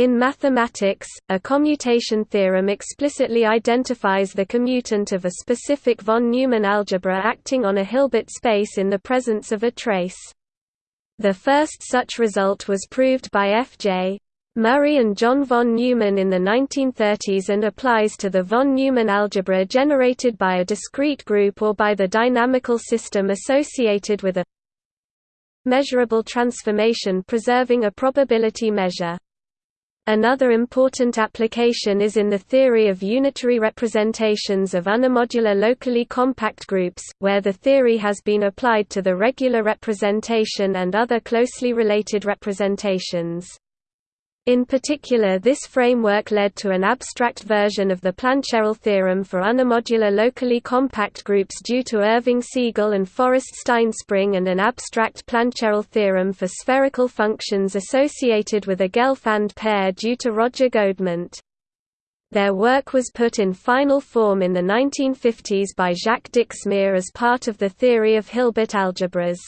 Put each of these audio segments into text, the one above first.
In mathematics, a commutation theorem explicitly identifies the commutant of a specific von Neumann algebra acting on a Hilbert space in the presence of a trace. The first such result was proved by F.J. Murray and John von Neumann in the 1930s and applies to the von Neumann algebra generated by a discrete group or by the dynamical system associated with a measurable transformation preserving a probability measure. Another important application is in the theory of unitary representations of unimodular locally compact groups, where the theory has been applied to the regular representation and other closely related representations. In particular this framework led to an abstract version of the Plancherel theorem for unimodular locally compact groups due to Irving Segal and Forrest Stinespring and an abstract Plancherel theorem for spherical functions associated with a Gelfand pair due to Roger Godement. Their work was put in final form in the 1950s by Jacques Dixmier as part of the theory of Hilbert algebras.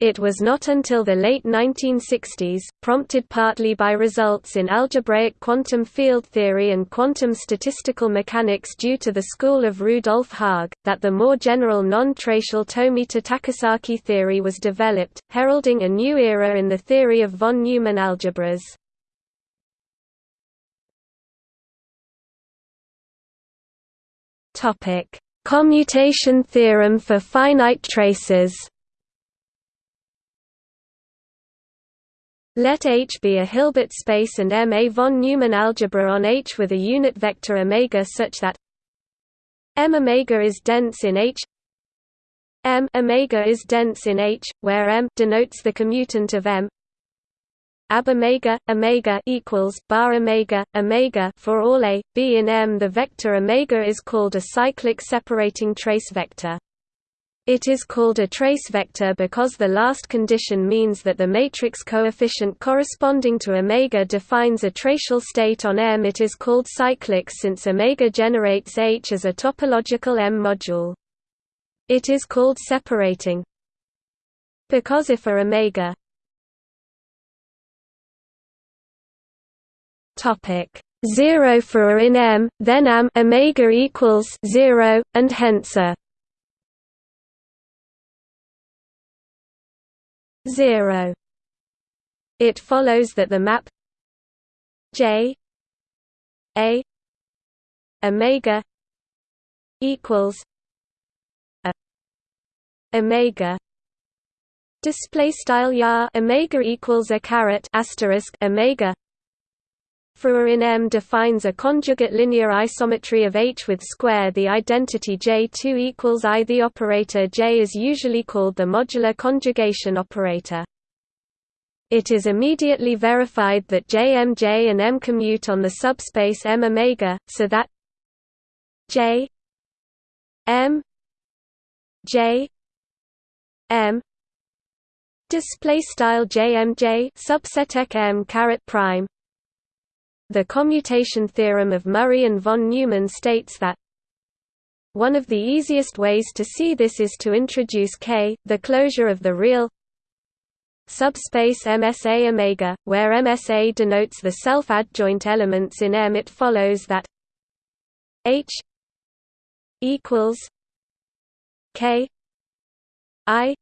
It was not until the late 1960s, prompted partly by results in algebraic quantum field theory and quantum statistical mechanics due to the school of Rudolf Haag, that the more general non-tracial Tomita-Takesaki theory was developed, heralding a new era in the theory of von Neumann algebras. Commutation theorem for finite traces Let H be a Hilbert space and M a von Neumann algebra on H with a unit vector omega such that M omega is dense in H M omega is dense in H, where M denotes the commutant of M ab omega omega equals bar omega omega for all a b in M. The vector omega is called a cyclic separating trace vector. It is called a trace vector because the last condition means that the matrix coefficient corresponding to omega defines a tracial state on M. It is called cyclic since omega generates H as a topological M module. It is called separating because if a omega topic 0 for a in M, then am omega equals 0 and hence a 0 it follows that the map J A omega equals a omega. Display style ya omega equals a caret asterisk omega a in M defines a conjugate linear isometry of H with square the identity J2 equals I. The operator J is usually called the modular conjugation operator. It is immediately verified that JMJ and M commute on the subspace M omega, so that J M J M display style JMJ subset M caret prime the commutation theorem of Murray and von Neumann states that one of the easiest ways to see this is to introduce K, the closure of the real subspace MSA omega, where MSA denotes the self-adjoint elements in M. It follows that H equals K I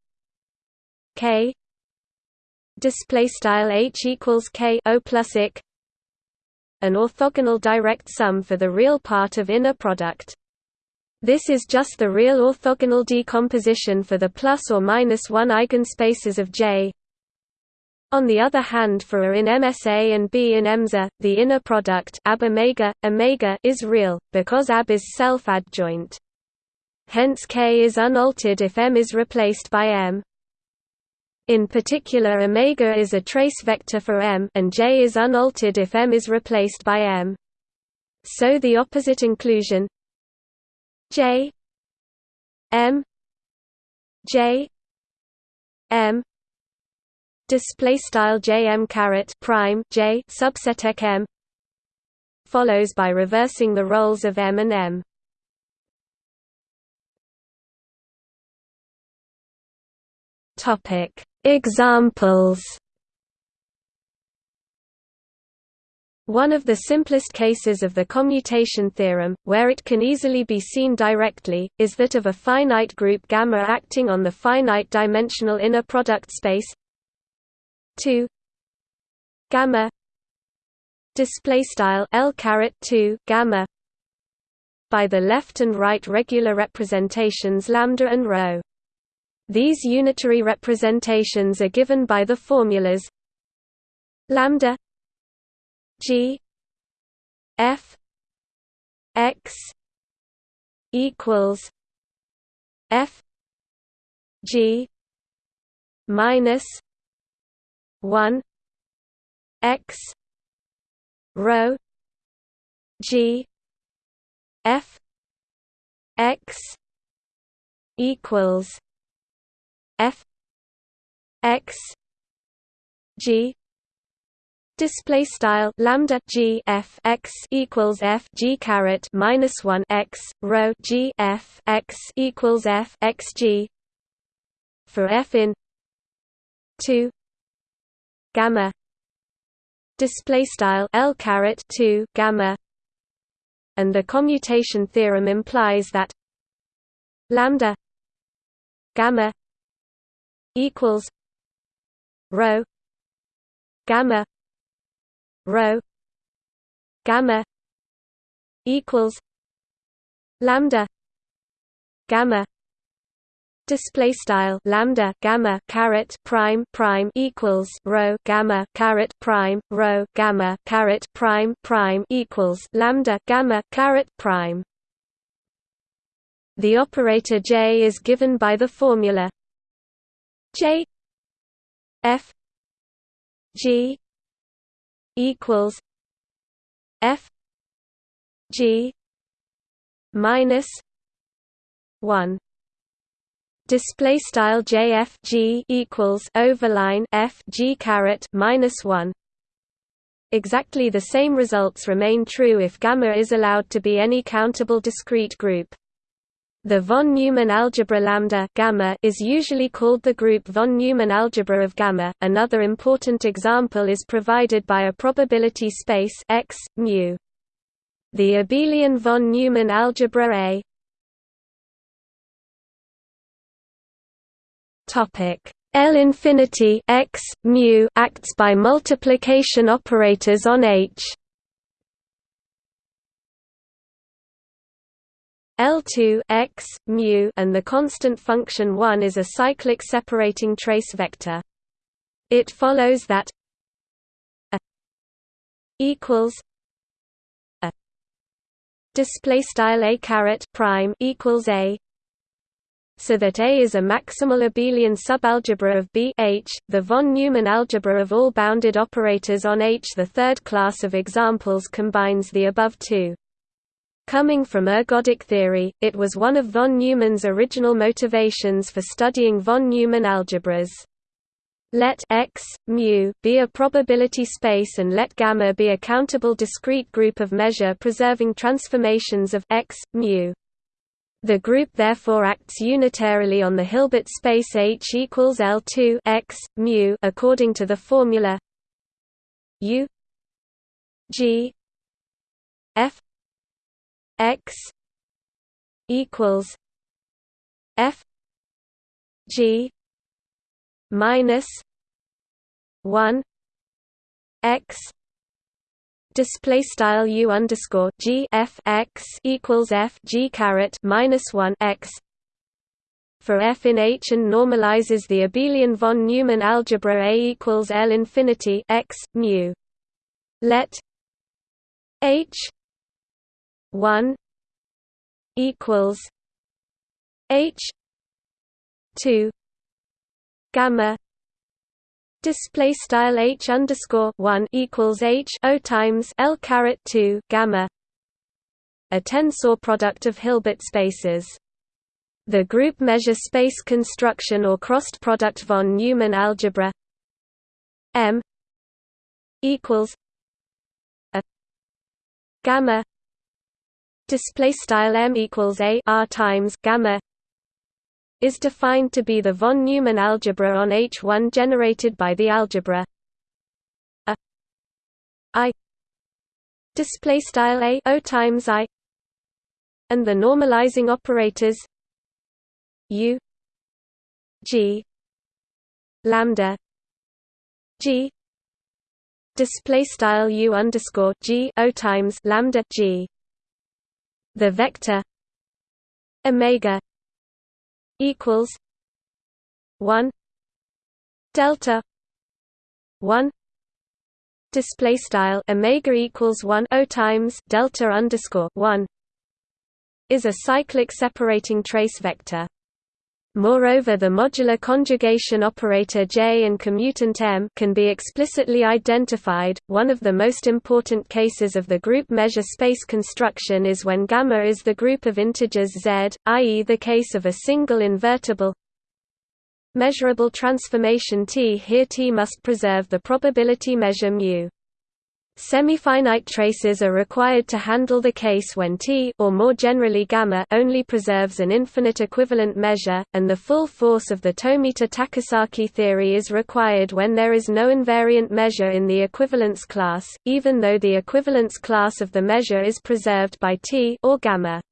K display style H equals K O plus ik an orthogonal direct sum for the real part of inner product. This is just the real orthogonal decomposition for the plus or minus 1 eigenspaces of J. On the other hand for A in MSA and B in EMSA, the inner product ab omega, omega is real, because AB is self-adjoint. Hence K is unaltered if M is replaced by M. In particular omega is a trace vector for M and J is unaltered if M is replaced by M. So the opposite inclusion J M J M display style jm caret prime j subset m follows by reversing the roles of m and m topic Examples. One of the simplest cases of the commutation theorem, where it can easily be seen directly, is that of a finite group gamma acting on the finite dimensional inner product space 2 gamma display style l caret 2 gamma by the left and right regular representations lambda and rho these unitary representations are given by the formulas lambda G F X equals F G minus one X rho G F X equals F X G Display style lambda g f x equals f g caret minus one x rho g f x equals f x g for f in two gamma display style l caret two gamma, and the commutation theorem implies that lambda gamma equals rho gamma rho gamma equals lambda gamma display style lambda gamma caret prime prime equals rho gamma caret prime rho gamma caret prime prime equals lambda gamma caret prime. The operator j is given by the formula j f g equals F G minus one. Display style JFG equals overline F G caret minus one. Exactly the same results remain true if gamma is allowed to be any countable discrete group the von Neumann algebra lambda gamma is usually called the group von Neumann algebra of gamma. Another important example is provided by a probability space X mu. The abelian von Neumann algebra A. Topic L infinity X mu acts by multiplication operators on H. L2 x mu and the constant function 1 is a cyclic separating trace vector. It follows that a equals a display style a caret prime equals a so that A is a maximal abelian subalgebra of B H, the von Neumann algebra of all bounded operators on H. The third class of examples combines the above two. Coming from ergodic theory, it was one of von Neumann's original motivations for studying von Neumann algebras. Let x, mu, be a probability space and let gamma be a countable discrete group of measure preserving transformations of x, mu. The group therefore acts unitarily on the Hilbert space H equals L2 x, mu according to the formula U G F x equals f g minus 1 x display style u underscore g f x equals f g caret minus 1 x for f in H and normalizes the abelian von Neumann algebra A equals L infinity x mu. Let H one equals H two gamma display style H underscore one equals H O times L caret two gamma a tensor product of Hilbert spaces. The group measure space construction or crossed product von Neumann algebra M equals a gamma display style m equals a r times gamma is defined to be the von Neumann algebra on H1 generated by the algebra. A i display style a o times i and the normalizing operators u g lambda g display style u underscore g o times lambda g the vector omega equals 1 delta 1 display style omega equals 1 o times delta underscore 1 is a cyclic separating trace vector Moreover the modular conjugation operator J and commutant M can be explicitly identified. One of the most important cases of the group measure space construction is when gamma is the group of integers Z, i.e. the case of a single invertible measurable transformation T. Here T must preserve the probability measure mu. Semifinite traces are required to handle the case when T or more generally gamma only preserves an infinite equivalent measure, and the full force of the Tomita-Takesaki theory is required when there is no invariant measure in the equivalence class, even though the equivalence class of the measure is preserved by T or gamma.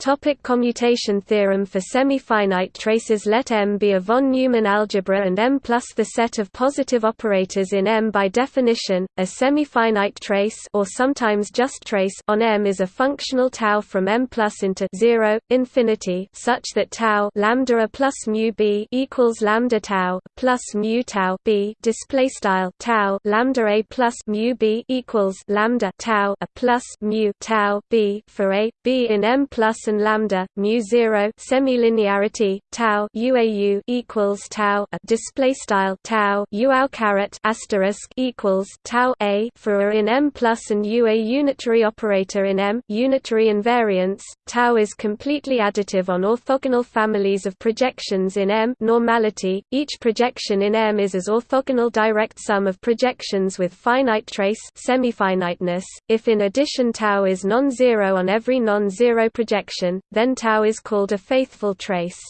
Topic commutation theorem For semi-finite traces. Let M be a von Neumann algebra and M plus the set of positive operators in M. By definition, a semi-finite trace or sometimes just trace on M is a functional tau from M plus into 0, infinity such that tau lambda a plus mu b equals lambda tau plus mu tau b display style tau lambda a plus mu b equals lambda tau a plus mu tau b for a b in M plus and lambda mu 0 semilinearity tau uau equals tau a display style tau uau caret asterisk equals tau a for a in M plus and u a unitary operator in M unitary invariance tau is completely additive on orthogonal families of projections in M normality each projection in M is as orthogonal direct sum of projections with finite trace semifiniteness if in addition tau is non-zero on every non-zero projection then tau is called a faithful trace.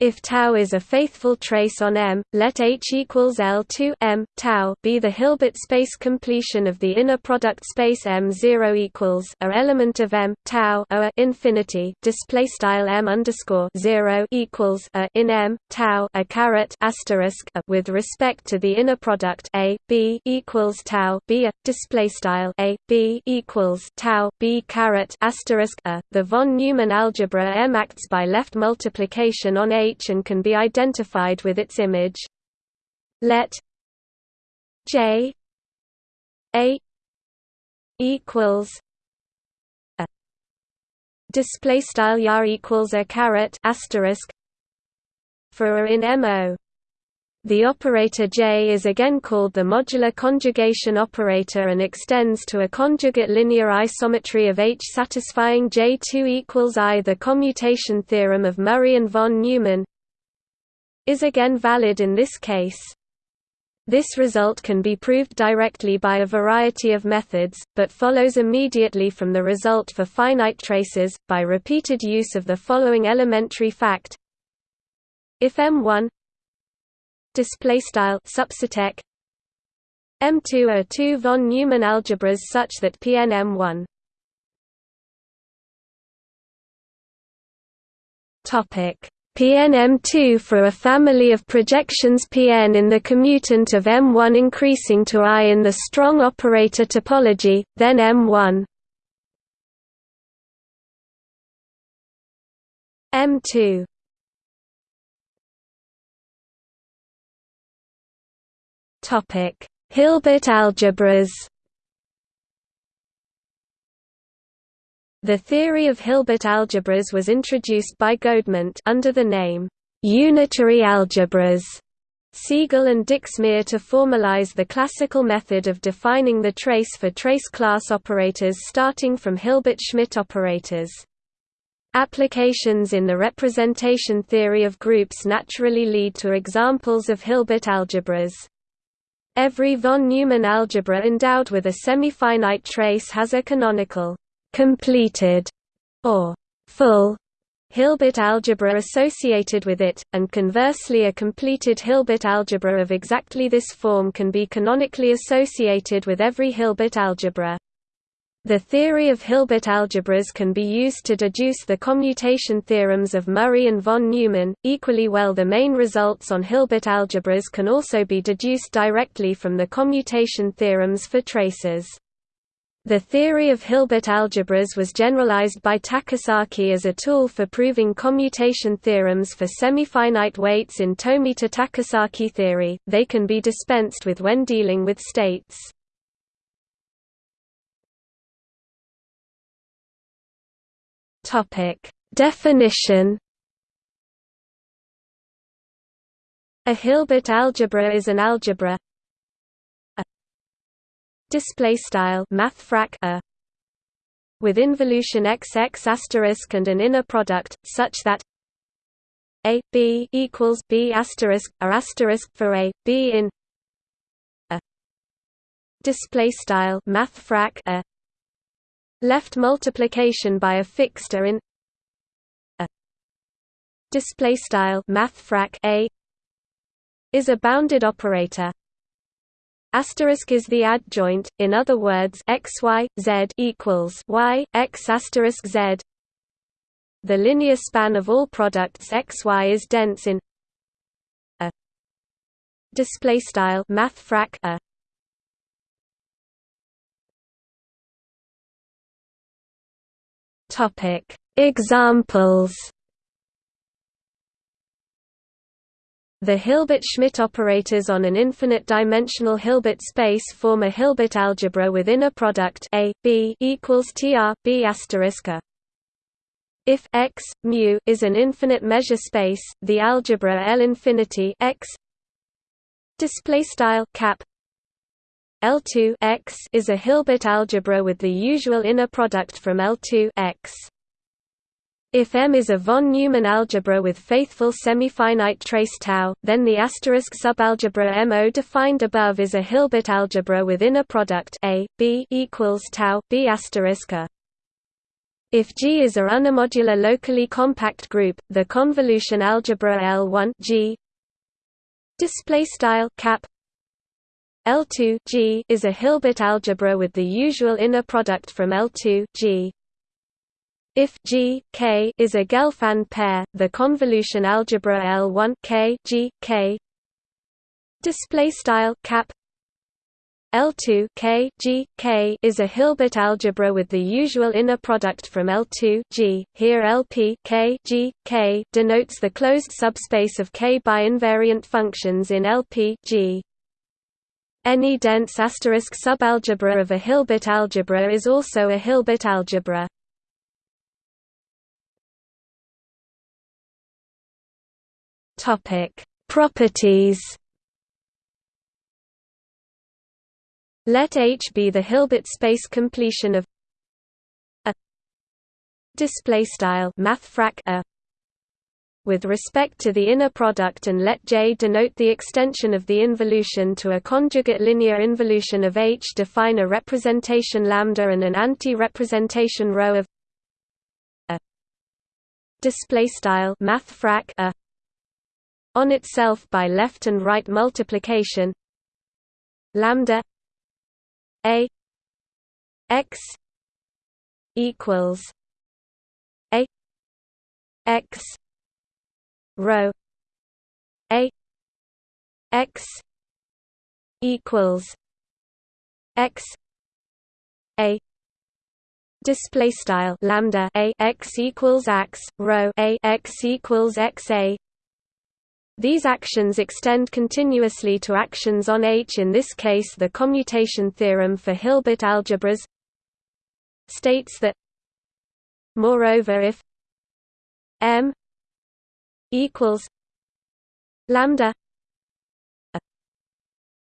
If tau is a faithful trace on M, let H equals L2 M tau be the Hilbert space completion of the inner product space M0 equals a element of M tau a infinity display style M underscore 0 equals a in M tau a caret asterisk a with respect to the inner product A B equals tau B a display style A B equals tau B caret asterisk a. The von Neumann algebra M acts by left multiplication on A H and can be identified with its image. Let J A equals a display style yar equals a caret asterisk for a in MO. The operator J is again called the modular conjugation operator and extends to a conjugate linear isometry of H satisfying J2 equals I. The commutation theorem of Murray and von Neumann is again valid in this case. This result can be proved directly by a variety of methods, but follows immediately from the result for finite traces, by repeated use of the following elementary fact if M1 M2 are two von Neumann algebras such that Pn M1 topic. PNM2 for a family of projections Pn in the commutant of M1 increasing to I in the strong operator topology, then M1 M2 Hilbert algebras The theory of Hilbert algebras was introduced by Godement under the name unitary algebras. Segal and Dixmier to formalize the classical method of defining the trace for trace class operators starting from Hilbert-Schmidt operators. Applications in the representation theory of groups naturally lead to examples of Hilbert algebras. Every von Neumann algebra endowed with a semi-finite trace has a canonical completed, or full Hilbert algebra associated with it, and conversely a completed Hilbert algebra of exactly this form can be canonically associated with every Hilbert algebra. The theory of Hilbert algebras can be used to deduce the commutation theorems of Murray and von Neumann. Equally well, the main results on Hilbert algebras can also be deduced directly from the commutation theorems for traces. The theory of Hilbert algebras was generalized by Takesaki as a tool for proving commutation theorems for semi-finite weights in Tomita-Takesaki theory. They can be dispensed with when dealing with states. Topic: Definition. A Hilbert algebra is an algebra display style a with involution xx asterisk and an inner product such that a b equals b asterisk a asterisk for a b in a display style a left multiplication by a fixed a in a display style mathfrak a is a bounded operator. Asterisk is the adjoint in other words x y z equals y x asterisk z. The linear span of all products x y is dense in a display style mathfrak a Topic: Examples. The Hilbert-Schmidt operators on an infinite-dimensional Hilbert space form a Hilbert algebra with inner product A B equals tr B asterisk a. If x mu is an infinite measure space, the algebra L infinity x display style cap L2 x is a Hilbert algebra with the usual inner product from L2 x. If M is a von Neumann algebra with faithful semi-finite trace tau, then the asterisk subalgebra MO defined above is a Hilbert algebra with inner product A B equals tau B asterisk a. If G is a unimodular locally compact group, the convolution algebra L1 G display style cap L2 G is a Hilbert algebra with the usual inner product from L2 G. If G K is a Gelfand pair, the convolution algebra L1 K G K display style cap L2 K G K is a Hilbert algebra with the usual inner product from L2 G. Here LP K G K denotes the closed subspace of K by invariant functions in LP G. Any dense asterisk subalgebra of a Hilbert algebra is also a Hilbert algebra. Topic: Properties. Let H be the Hilbert space completion of a display style mathfrak a with respect to the inner product and let J denote the extension of the involution to a conjugate linear involution of H define a representation lambda and an anti-representation rho of a. Display style a. On itself by left and right multiplication lambda a x equals a x rho a x equals x a display style lambda a x equals x rho a x equals x a. These actions extend continuously to actions on H in this case the commutation theorem for Hilbert algebras states that moreover if M equals lambda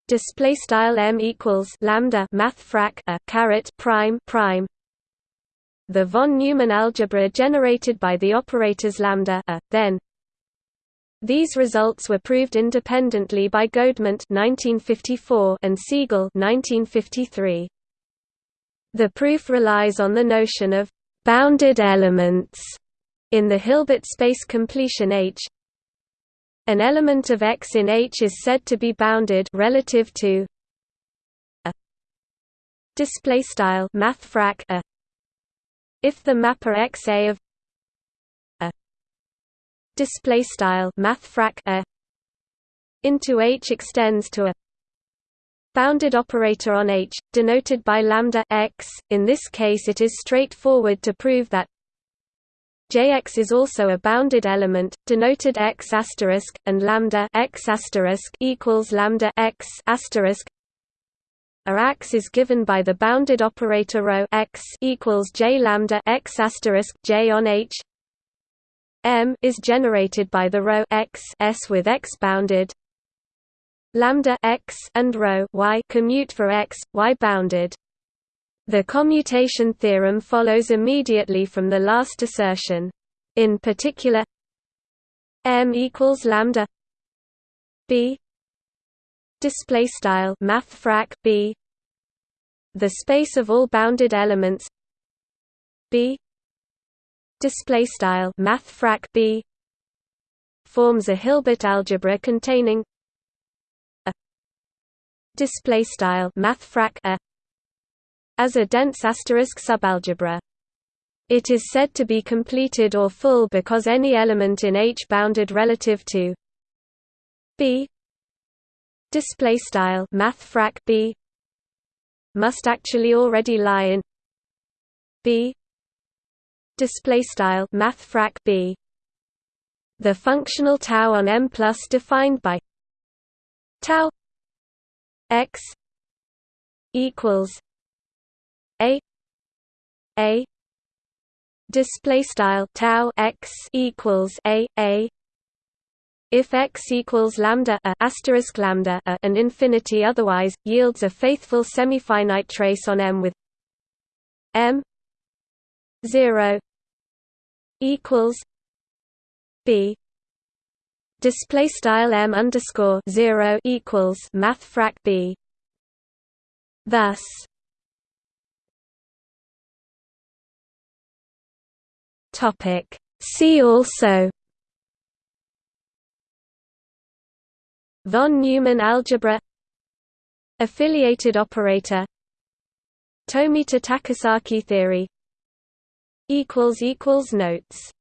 display style m equals lambda math frac a caret prime prime. The von Neumann algebra generated by the operators lambda a then. These results were proved independently by Godement 1954 and Segal 1953 the proof relies on the notion of bounded elements In the Hilbert space completion H, an element of X in H is said to be bounded relative to a. Display style mathfrak a. If the mapper XA of a. Display style mathfrak a. Into H extends to a. Bounded operator on H, denoted by lambda x. In this case, it is straightforward to prove that Jx is also a bounded element, denoted x asterisk, and lambda x asterisk equals lambda x asterisk. A x is given by the bounded operator rho x equals j lambda x asterisk j on H. M is generated by the rho x s with x bounded. Lambda x and rho y commute for x, y bounded. The commutation theorem follows immediately from the last assertion. In particular, m equals lambda b display style math b the space of all bounded elements b display style math b forms a Hilbert algebra containing a display style math a as a dense asterisk subalgebra. It is said to be completed or full because any element in H bounded relative to B. Display style B. Must actually already lie in B. Display style B. The functional tau on M plus defined by tau x equals a display style tau x equals a a. If x equals lambda a asterisk lambda a and infinity otherwise yields a faithful semifinite trace on M with M 0 equals B. Display style M underscore 0 equals math frac B. Thus Topic. See also Von Neumann algebra Affiliated operator Tomita Takesaki theory Notes